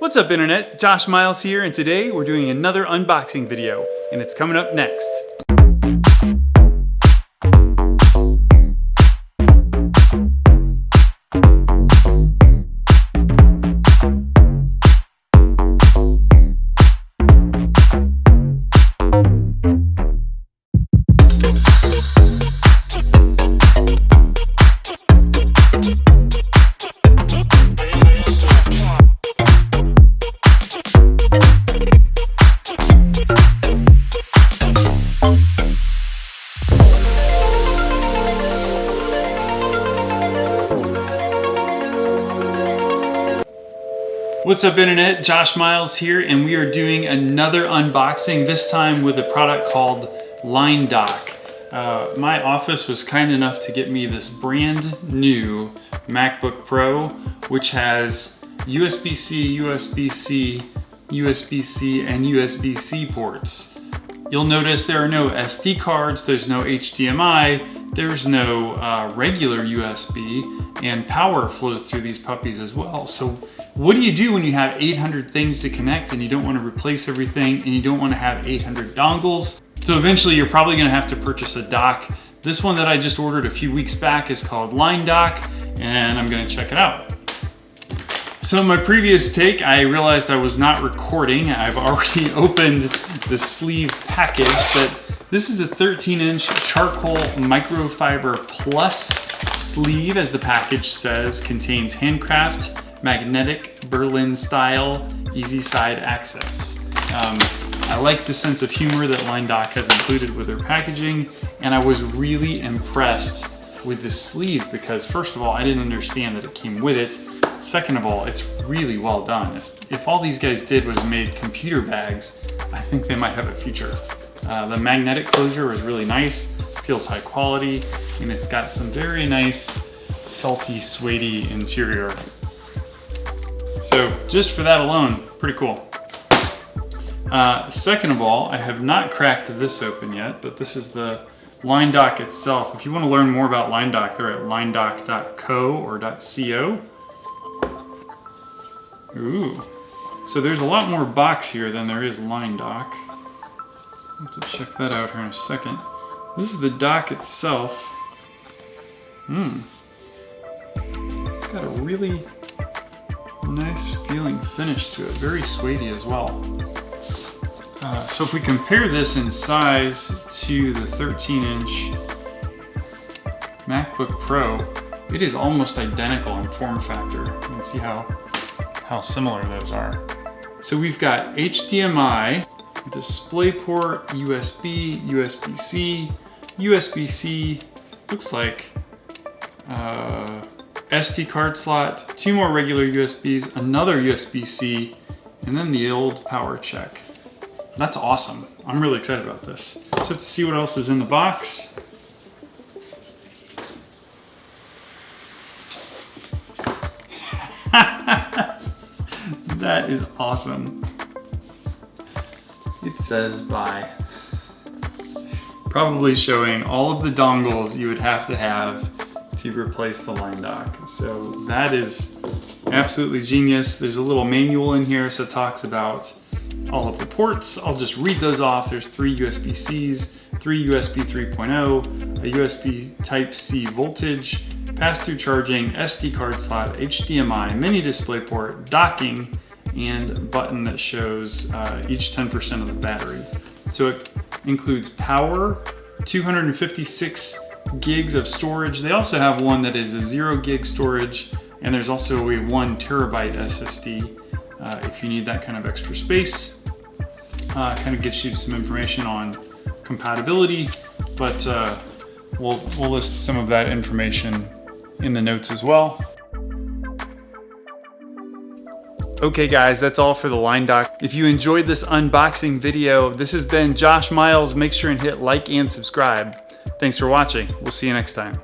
What's up internet? Josh Miles here and today we're doing another unboxing video and it's coming up next. What's up internet? Josh Miles here and we are doing another unboxing, this time with a product called LineDock. Uh, my office was kind enough to get me this brand new MacBook Pro, which has USB-C, USB-C, USB-C, and USB-C ports. You'll notice there are no SD cards, there's no HDMI, there's no uh, regular USB, and power flows through these puppies as well. So what do you do when you have 800 things to connect and you don't want to replace everything and you don't want to have 800 dongles? So eventually you're probably going to have to purchase a dock. This one that I just ordered a few weeks back is called LineDock and I'm going to check it out. So in my previous take, I realized I was not recording. I've already opened the sleeve package, but this is a 13 inch charcoal microfiber plus sleeve as the package says, contains handcraft magnetic Berlin style easy side access. Um, I like the sense of humor that LineDock has included with their packaging and I was really impressed with the sleeve because first of all I didn't understand that it came with it. Second of all it's really well done. If, if all these guys did was made computer bags I think they might have a future. Uh, the magnetic closure was really nice, feels high quality, and it's got some very nice felty, suedey interior so just for that alone, pretty cool. Uh, second of all, I have not cracked this open yet, but this is the LineDock itself. If you want to learn more about LineDock, they're at linedock.co or .co. Ooh. So there's a lot more box here than there is LineDock. I'll have to check that out here in a second. This is the dock itself. Hmm. It's got a really nice feeling finish to it, very suede as well. Uh, so if we compare this in size to the 13 inch MacBook Pro, it is almost identical in form factor. You can see how, how similar those are. So we've got HDMI, DisplayPort, USB, USB-C, USB-C, looks like uh, SD card slot, two more regular USBs, another USB-C, and then the old power check. That's awesome. I'm really excited about this. So to see what else is in the box. that is awesome. It says bye. Probably showing all of the dongles you would have to have to replace the line dock. So that is absolutely genius. There's a little manual in here, so it talks about all of the ports. I'll just read those off. There's three USB-Cs, three USB 3.0, a USB Type-C voltage, pass-through charging, SD card slot, HDMI, mini display port, docking, and button that shows uh, each 10% of the battery. So it includes power, 256 gigs of storage. They also have one that is a zero gig storage, and there's also a one terabyte SSD uh, if you need that kind of extra space. Uh, kind of gives you some information on compatibility, but uh, we'll, we'll list some of that information in the notes as well. Okay guys, that's all for the LineDock. If you enjoyed this unboxing video, this has been Josh Miles. Make sure and hit like and subscribe. Thanks for watching. We'll see you next time.